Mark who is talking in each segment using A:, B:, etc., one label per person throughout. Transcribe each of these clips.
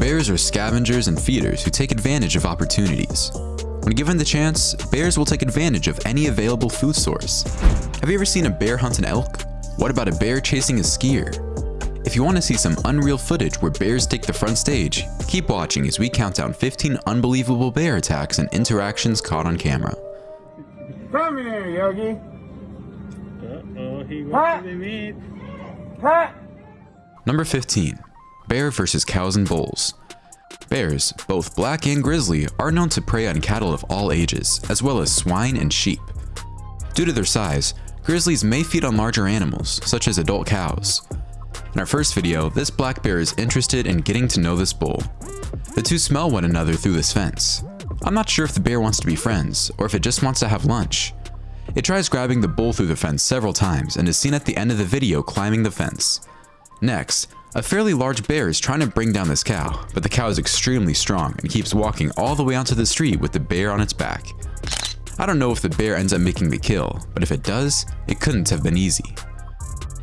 A: Bears are scavengers and feeders who take advantage of opportunities. When given the chance, bears will take advantage of any available food source. Have you ever seen a bear hunt an elk? What about a bear chasing a skier? If you want to see some unreal footage where bears take the front stage, keep watching as we count down 15 unbelievable bear attacks and interactions caught on camera.
B: Come here, Yogi.
C: Uh-oh, he
B: Huh?
C: wants to meet.
B: Pat.
A: Number 15. Bear versus cows and bulls. Bears, both black and grizzly, are known to prey on cattle of all ages, as well as swine and sheep. Due to their size, grizzlies may feed on larger animals, such as adult cows. In our first video, this black bear is interested in getting to know this bull. The two smell one another through this fence. I'm not sure if the bear wants to be friends, or if it just wants to have lunch. It tries grabbing the bull through the fence several times and is seen at the end of the video climbing the fence. Next, a fairly large bear is trying to bring down this cow, but the cow is extremely strong and keeps walking all the way onto the street with the bear on its back. I don't know if the bear ends up making the kill, but if it does, it couldn't have been easy.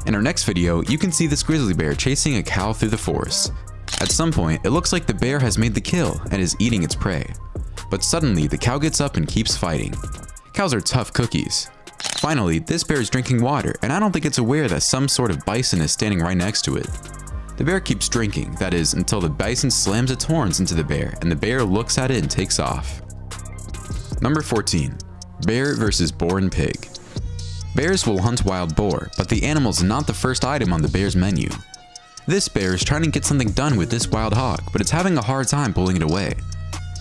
A: In our next video, you can see this grizzly bear chasing a cow through the forest. At some point, it looks like the bear has made the kill and is eating its prey. But suddenly, the cow gets up and keeps fighting. Cows are tough cookies. Finally, this bear is drinking water, and I don't think it's aware that some sort of bison is standing right next to it. The bear keeps drinking, that is, until the bison slams its horns into the bear and the bear looks at it and takes off. Number 14. Bear versus boar and pig. Bears will hunt wild boar, but the animal is not the first item on the bear's menu. This bear is trying to get something done with this wild hog, but it's having a hard time pulling it away.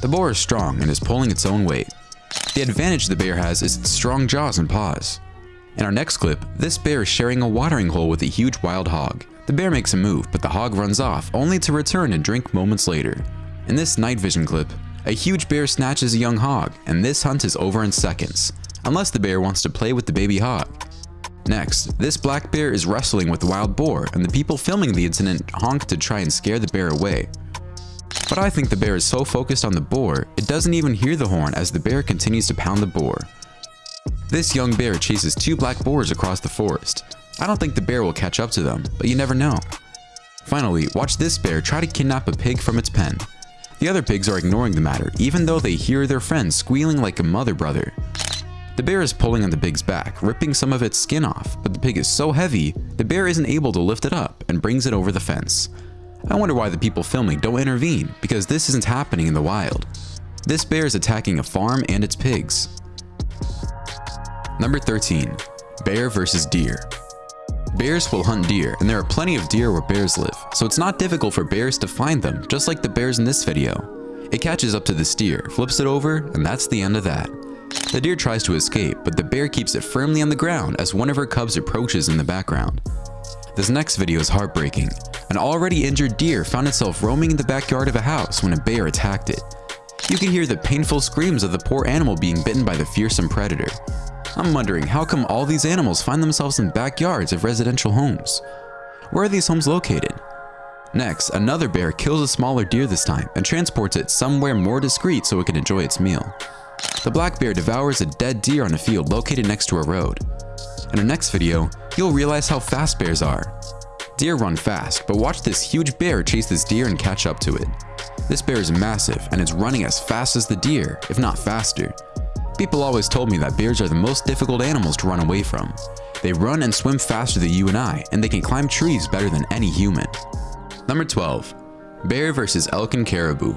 A: The boar is strong and is pulling its own weight. The advantage the bear has is its strong jaws and paws. In our next clip, this bear is sharing a watering hole with a huge wild hog. The bear makes a move, but the hog runs off, only to return and drink moments later. In this night vision clip, a huge bear snatches a young hog, and this hunt is over in seconds, unless the bear wants to play with the baby hog. Next, this black bear is wrestling with the wild boar, and the people filming the incident honk to try and scare the bear away. But I think the bear is so focused on the boar, it doesn't even hear the horn as the bear continues to pound the boar. This young bear chases two black boars across the forest. I don't think the bear will catch up to them, but you never know. Finally, watch this bear try to kidnap a pig from its pen. The other pigs are ignoring the matter, even though they hear their friend squealing like a mother brother. The bear is pulling on the pig's back, ripping some of its skin off, but the pig is so heavy, the bear isn't able to lift it up and brings it over the fence. I wonder why the people filming don't intervene, because this isn't happening in the wild. This bear is attacking a farm and its pigs. Number 13. Bear versus deer. Bears will hunt deer, and there are plenty of deer where bears live, so it's not difficult for bears to find them, just like the bears in this video. It catches up to this deer, flips it over, and that's the end of that. The deer tries to escape, but the bear keeps it firmly on the ground as one of her cubs approaches in the background. This next video is heartbreaking. An already injured deer found itself roaming in the backyard of a house when a bear attacked it. You can hear the painful screams of the poor animal being bitten by the fearsome predator. I'm wondering how come all these animals find themselves in backyards of residential homes? Where are these homes located? Next, another bear kills a smaller deer this time and transports it somewhere more discreet so it can enjoy its meal. The black bear devours a dead deer on a field located next to a road. In our next video, you'll realize how fast bears are. Deer run fast, but watch this huge bear chase this deer and catch up to it. This bear is massive and it's running as fast as the deer, if not faster. People always told me that bears are the most difficult animals to run away from. They run and swim faster than you and I, and they can climb trees better than any human. Number 12. Bear versus elk and caribou.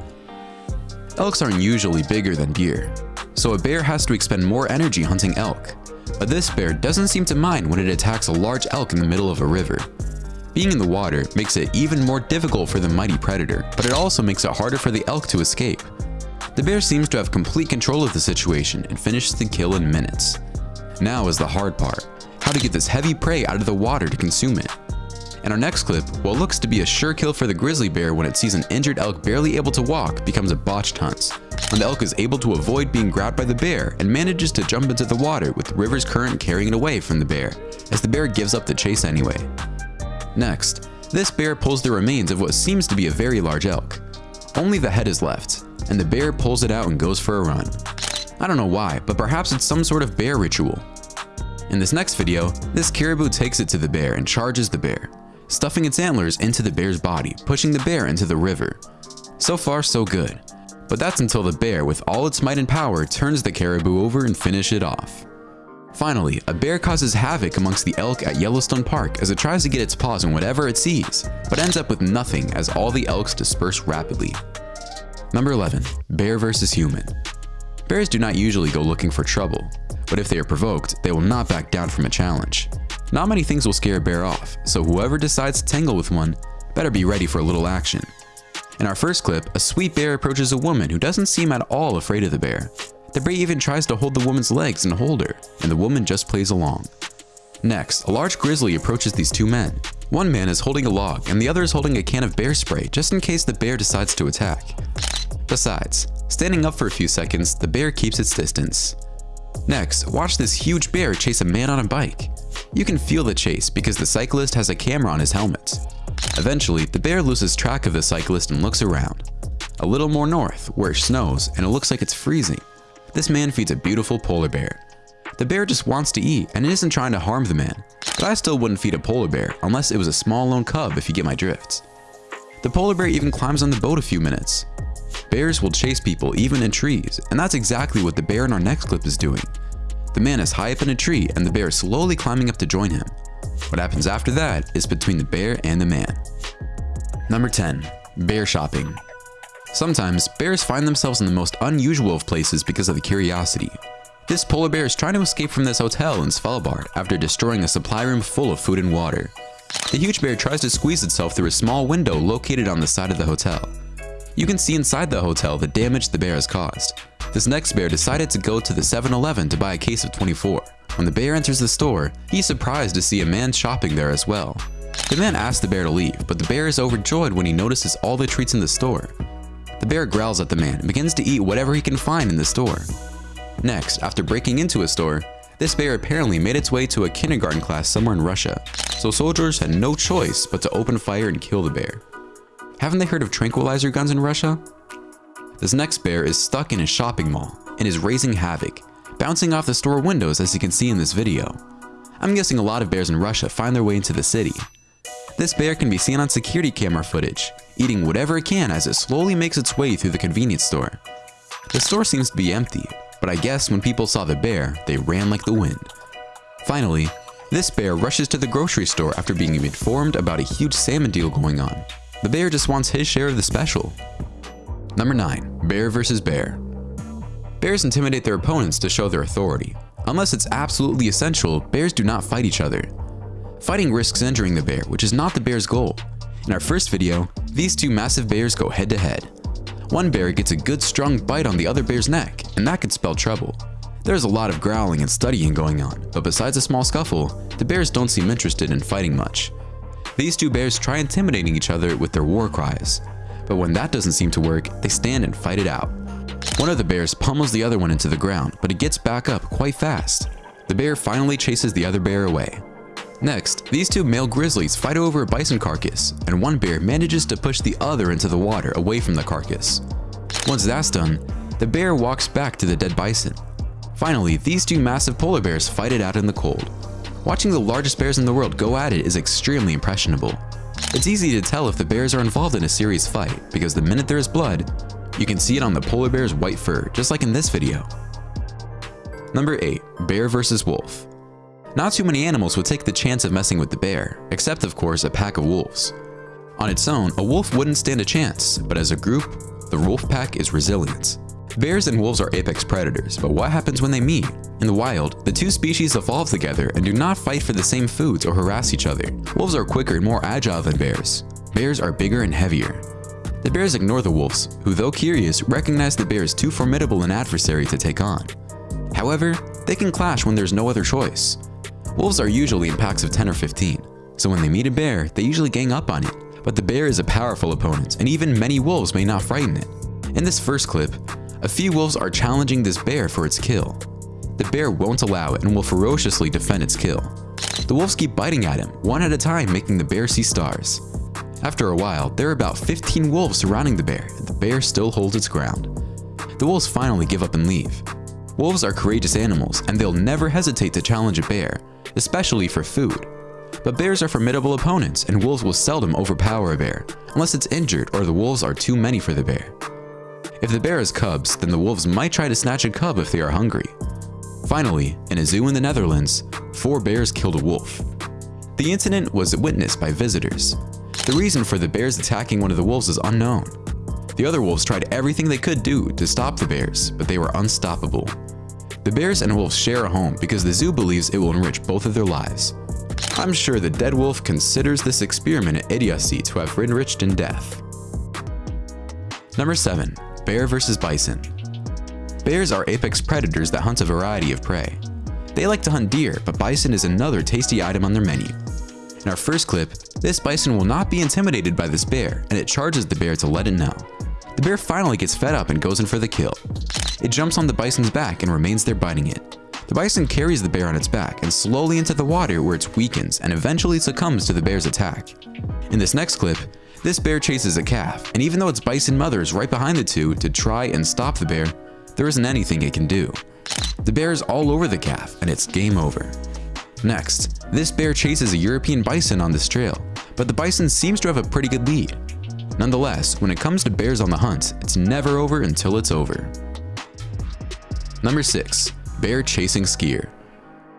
A: Elks aren't usually bigger than deer, so a bear has to expend more energy hunting elk. But this bear doesn't seem to mind when it attacks a large elk in the middle of a river. Being in the water makes it even more difficult for the mighty predator, but it also makes it harder for the elk to escape. The bear seems to have complete control of the situation and finishes the kill in minutes. Now is the hard part, how to get this heavy prey out of the water to consume it. In our next clip, what looks to be a sure kill for the grizzly bear when it sees an injured elk barely able to walk becomes a botched hunt. When the elk is able to avoid being grabbed by the bear and manages to jump into the water with the river's current carrying it away from the bear, as the bear gives up the chase anyway. Next, this bear pulls the remains of what seems to be a very large elk. Only the head is left, and the bear pulls it out and goes for a run. I don't know why, but perhaps it's some sort of bear ritual. In this next video, this caribou takes it to the bear and charges the bear. stuffing its antlers into the bear's body, pushing the bear into the river. So far, so good. But that's until the bear, with all its might and power, turns the caribou over and finish it off. Finally, a bear causes havoc amongst the elk at Yellowstone Park as it tries to get its paws on whatever it sees, but ends up with nothing as all the elks disperse rapidly. Number 11. Bear vs. Human Bears do not usually go looking for trouble, but if they are provoked, they will not back down from a challenge. Not many things will scare a bear off, so whoever decides to tangle with one better be ready for a little action. In our first clip, a sweet bear approaches a woman who doesn't seem at all afraid of the bear. The bear even tries to hold the woman's legs and hold her, and the woman just plays along. Next, a large grizzly approaches these two men. One man is holding a log and the other is holding a can of bear spray just in case the bear decides to attack. Besides, standing up for a few seconds, the bear keeps its distance. Next, watch this huge bear chase a man on a bike. You can feel the chase because the cyclist has a camera on his helmet. Eventually, the bear loses track of the cyclist and looks around. A little more north, where it snows and it looks like it's freezing, this man feeds a beautiful polar bear. The bear just wants to eat and isn't trying to harm the man, but I still wouldn't feed a polar bear unless it was a small lone cub if you get my drift. The polar bear even climbs on the boat a few minutes. Bears will chase people even in trees, and that's exactly what the bear in our next clip is doing. The man is high up in a tree and the bear is slowly climbing up to join him. What happens after that is between the bear and the man. Number 10. Bear Shopping Sometimes, bears find themselves in the most unusual of places because of the curiosity. This polar bear is trying to escape from this hotel in Svalbard after destroying a supply room full of food and water. The huge bear tries to squeeze itself through a small window located on the side of the hotel. You can see inside the hotel the damage the bear has caused. This next bear decided to go to the 7-Eleven to buy a case of 24. When the bear enters the store, he's surprised to see a man shopping there as well. The man asks the bear to leave, but the bear is overjoyed when he notices all the treats in the store. The bear growls at the man and begins to eat whatever he can find in the store. Next, after breaking into a store, this bear apparently made its way to a kindergarten class somewhere in Russia, so soldiers had no choice but to open fire and kill the bear. Haven't they heard of tranquilizer guns in Russia? This next bear is stuck in a shopping mall and is raising havoc, bouncing off the store windows as you can see in this video. I'm guessing a lot of bears in Russia find their way into the city. This bear can be seen on security camera footage, eating whatever it can as it slowly makes its way through the convenience store. The store seems to be empty, but I guess when people saw the bear, they ran like the wind. Finally, this bear rushes to the grocery store after being informed about a huge salmon deal going on. The bear just wants his share of the special. Number 9. Bear vs. Bear Bears intimidate their opponents to show their authority. Unless it's absolutely essential, bears do not fight each other. Fighting risks injuring the bear, which is not the bear's goal. In our first video, these two massive bears go head to head. One bear gets a good strong bite on the other bear's neck, and that could spell trouble. There's a lot of growling and studying going on, but besides a small scuffle, the bears don't seem interested in fighting much. These two bears try intimidating each other with their war cries, but when that doesn't seem to work, they stand and fight it out. One of the bears pummels the other one into the ground, but it gets back up quite fast. The bear finally chases the other bear away. Next, these two male grizzlies fight over a bison carcass, and one bear manages to push the other into the water away from the carcass. Once that's done, the bear walks back to the dead bison. Finally, these two massive polar bears fight it out in the cold. Watching the largest bears in the world go at it is extremely impressionable. It's easy to tell if the bears are involved in a serious fight because the minute there is blood, you can see it on the polar bear's white fur, just like in this video. Number 8. Bear vs. Wolf not too many animals would take the chance of messing with the bear, except of course a pack of wolves. On its own, a wolf wouldn't stand a chance, but as a group, the wolf pack is resilient. Bears and wolves are apex predators, but what happens when they meet? In the wild, the two species evolve together and do not fight for the same foods or harass each other. Wolves are quicker and more agile than bears. Bears are bigger and heavier. The bears ignore the wolves, who though curious, recognize the bear as too formidable an adversary to take on. However, they can clash when there's no other choice. Wolves are usually in packs of 10 or 15, so when they meet a bear, they usually gang up on it. But the bear is a powerful opponent, and even many wolves may not frighten it. In this first clip, a few wolves are challenging this bear for its kill. The bear won't allow it and will ferociously defend its kill. The wolves keep biting at him, one at a time making the bear see stars. After a while, there are about 15 wolves surrounding the bear, and the bear still holds its ground. The wolves finally give up and leave. Wolves are courageous animals, and they'll never hesitate to challenge a bear, especially for food. But bears are formidable opponents, and wolves will seldom overpower a bear, unless it's injured or the wolves are too many for the bear. If the bear has cubs, then the wolves might try to snatch a cub if they are hungry. Finally, in a zoo in the Netherlands, four bears killed a wolf. The incident was witnessed by visitors. The reason for the bears attacking one of the wolves is unknown. The other wolves tried everything they could do to stop the bears, but they were unstoppable. The bears and wolves share a home because the zoo believes it will enrich both of their lives. I'm sure the dead wolf considers this experiment an idiocy to have enriched in death. Number 7. Bear vs. Bison Bears are apex predators that hunt a variety of prey. They like to hunt deer, but bison is another tasty item on their menu. In our first clip, this bison will not be intimidated by this bear, and it charges the bear to let it know. The bear finally gets fed up and goes in for the kill. It jumps on the bison's back and remains there biting it. The bison carries the bear on its back and slowly into the water where it weakens and eventually succumbs to the bear's attack. In this next clip, this bear chases a calf, and even though its bison mother is right behind the two to try and stop the bear, there isn't anything it can do. The bear is all over the calf, and it's game over. Next, this bear chases a European bison on this trail, but the bison seems to have a pretty good lead. Nonetheless, when it comes to bears on the hunt, it's never over until it's over. Number 6. Bear Chasing Skier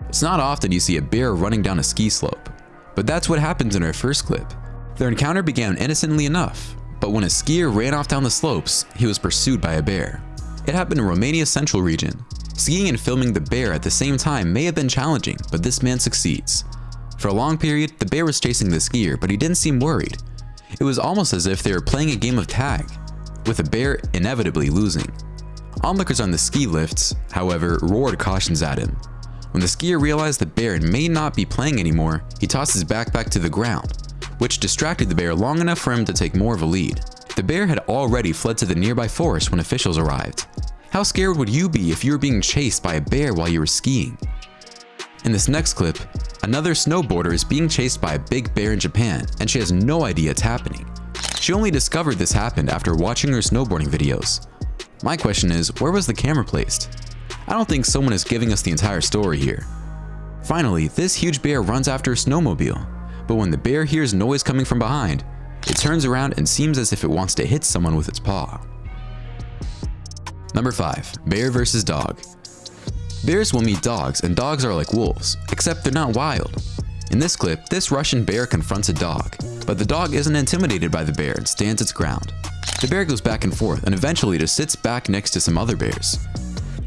A: It's not often you see a bear running down a ski slope, but that's what happens in our first clip. Their encounter began innocently enough, but when a skier ran off down the slopes, he was pursued by a bear. It happened in Romania's central region. Skiing and filming the bear at the same time may have been challenging, but this man succeeds. For a long period, the bear was chasing the skier, but he didn't seem worried. It was almost as if they were playing a game of tag, with the bear inevitably losing. Onlookers on the ski lifts, however, roared cautions at him. When the skier realized the bear may not be playing anymore, he tossed his backpack to the ground, which distracted the bear long enough for him to take more of a lead. The bear had already fled to the nearby forest when officials arrived. How scared would you be if you were being chased by a bear while you were skiing? In this next clip, another snowboarder is being chased by a big bear in Japan and she has no idea it's happening. She only discovered this happened after watching her snowboarding videos. My question is, where was the camera placed? I don't think someone is giving us the entire story here. Finally, this huge bear runs after a snowmobile, but when the bear hears noise coming from behind, it turns around and seems as if it wants to hit someone with its paw. Number 5. Bear vs. Dog Bears will meet dogs and dogs are like wolves, except they're not wild. In this clip, this Russian bear confronts a dog, but the dog isn't intimidated by the bear and stands its ground. The bear goes back and forth and eventually just sits back next to some other bears.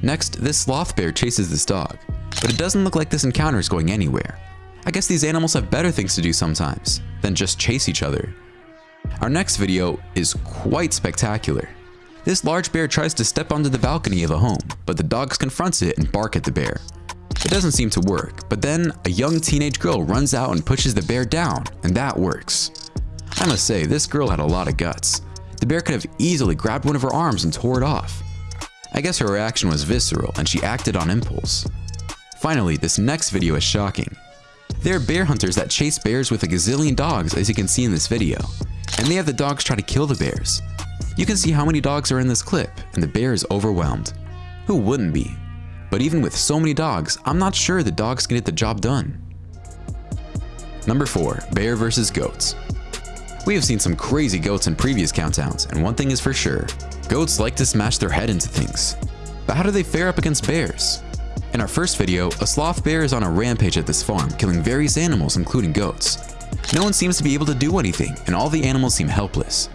A: Next, this sloth bear chases this dog, but it doesn't look like this encounter is going anywhere. I guess these animals have better things to do sometimes than just chase each other. Our next video is quite spectacular. This large bear tries to step onto the balcony of a home, but the dogs confronts it and bark at the bear. It doesn't seem to work, but then a young teenage girl runs out and pushes the bear down, and that works. I must say, this girl had a lot of guts. The bear could have easily grabbed one of her arms and tore it off. I guess her reaction was visceral and she acted on impulse. Finally, this next video is shocking. There are bear hunters that chase bears with a gazillion dogs as you can see in this video, and they have the dogs try to kill the bears. You can see how many dogs are in this clip, and the bear is overwhelmed. Who wouldn't be? But even with so many dogs, I'm not sure the dogs can get the job done. Number 4. Bear vs. Goats we have seen some crazy goats in previous countdowns, and one thing is for sure, goats like to smash their head into things. But how do they fare up against bears? In our first video, a sloth bear is on a rampage at this farm, killing various animals including goats. No one seems to be able to do anything, and all the animals seem helpless.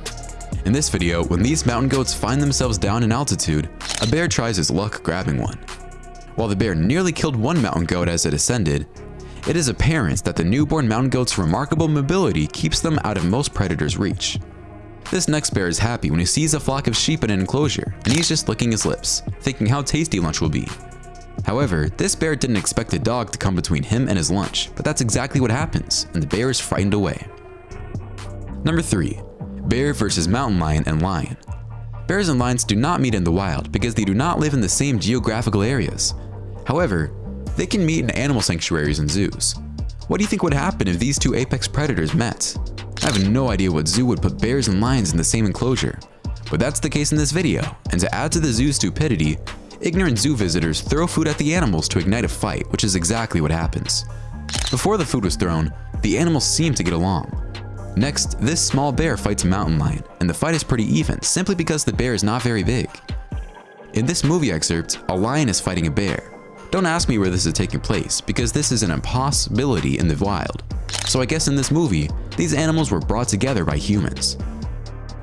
A: In this video, when these mountain goats find themselves down in altitude, a bear tries his luck grabbing one. While the bear nearly killed one mountain goat as it ascended, it is apparent that the newborn mountain goat's remarkable mobility keeps them out of most predators' reach. This next bear is happy when he sees a flock of sheep in an enclosure, and he's just licking his lips, thinking how tasty lunch will be. However, this bear didn't expect a dog to come between him and his lunch, but that's exactly what happens, and the bear is frightened away. Number 3. Bear versus mountain lion and lion. Bears and lions do not meet in the wild because they do not live in the same geographical areas. However, they can meet in animal sanctuaries and zoos. What do you think would happen if these two apex predators met? I have no idea what zoo would put bears and lions in the same enclosure, but that's the case in this video, and to add to the zoo's stupidity, ignorant zoo visitors throw food at the animals to ignite a fight, which is exactly what happens. Before the food was thrown, the animals seemed to get along. Next, this small bear fights a mountain lion, and the fight is pretty even simply because the bear is not very big. In this movie excerpt, a lion is fighting a bear. Don't ask me where this is taking place, because this is an impossibility in the wild. So I guess in this movie, these animals were brought together by humans.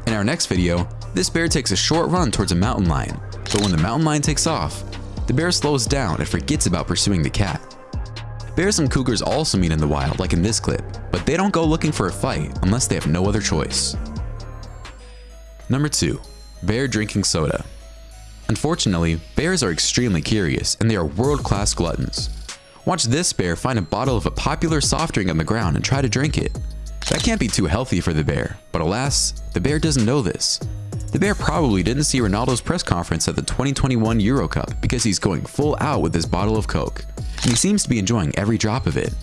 A: In our next video, this bear takes a short run towards a mountain lion, but when the mountain lion takes off, the bear slows down and forgets about pursuing the cat. Bears and cougars also meet in the wild like in this clip, but they don't go looking for a fight unless they have no other choice. Number 2. Bear drinking soda. Unfortunately, bears are extremely curious and they are world-class gluttons. Watch this bear find a bottle of a popular soft drink on the ground and try to drink it. That can't be too healthy for the bear, but alas, the bear doesn't know this. The bear probably didn't see Ronaldo's press conference at the 2021 Euro Cup because he's going full out with his bottle of Coke, and he seems to be enjoying every drop of it.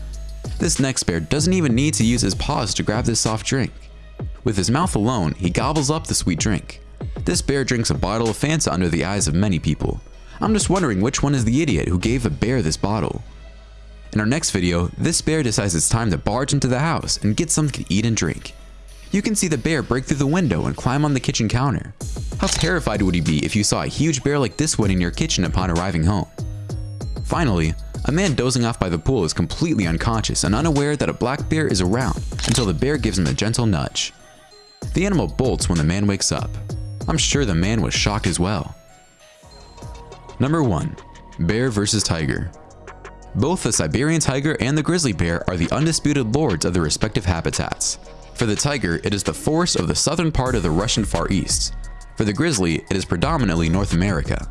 A: This next bear doesn't even need to use his paws to grab this soft drink. With his mouth alone, he gobbles up the sweet drink. This bear drinks a bottle of Fanta under the eyes of many people. I'm just wondering which one is the idiot who gave a bear this bottle. In our next video, this bear decides it's time to barge into the house and get something to eat and drink. You can see the bear break through the window and climb on the kitchen counter. How terrified would you be if you saw a huge bear like this one in your kitchen upon arriving home? Finally, a man dozing off by the pool is completely unconscious and unaware that a black bear is around until the bear gives him a gentle nudge. The animal bolts when the man wakes up. I'm sure the man was shocked as well. Number 1. Bear vs. Tiger Both the Siberian tiger and the grizzly bear are the undisputed lords of their respective habitats. For the tiger, it is the forest of the southern part of the Russian Far East. For the grizzly, it is predominantly North America.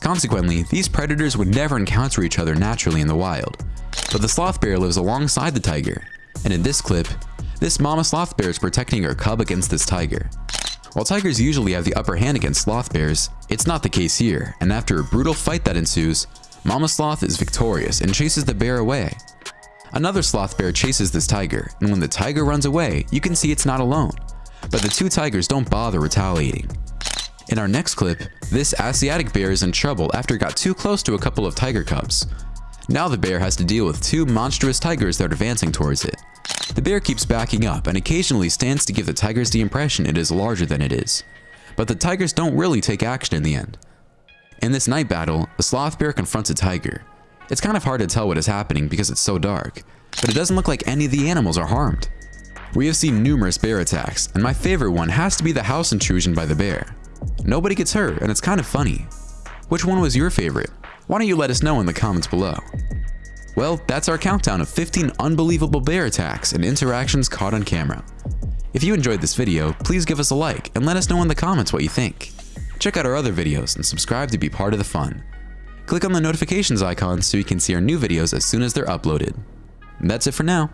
A: Consequently, these predators would never encounter each other naturally in the wild. But the sloth bear lives alongside the tiger, and in this clip, this mama sloth bear is protecting her cub against this tiger. While tigers usually have the upper hand against sloth bears, it's not the case here, and after a brutal fight that ensues, Mama Sloth is victorious and chases the bear away. Another sloth bear chases this tiger, and when the tiger runs away, you can see it's not alone. But the two tigers don't bother retaliating. In our next clip, this Asiatic bear is in trouble after it got too close to a couple of tiger cubs. Now the bear has to deal with two monstrous tigers that are advancing towards it. The bear keeps backing up and occasionally stands to give the tigers the impression it is larger than it is. But the tigers don't really take action in the end. In this night battle, the sloth bear confronts a tiger. It's kind of hard to tell what is happening because it's so dark, but it doesn't look like any of the animals are harmed. We have seen numerous bear attacks, and my favorite one has to be the house intrusion by the bear. Nobody gets hurt, and it's kind of funny. Which one was your favorite? Why don't you let us know in the comments below. Well, that's our countdown of 15 unbelievable bear attacks and interactions caught on camera. If you enjoyed this video, please give us a like and let us know in the comments what you think. Check out our other videos and subscribe to be part of the fun. Click on the notifications icon so you can see our new videos as soon as they're uploaded. And that's it for now.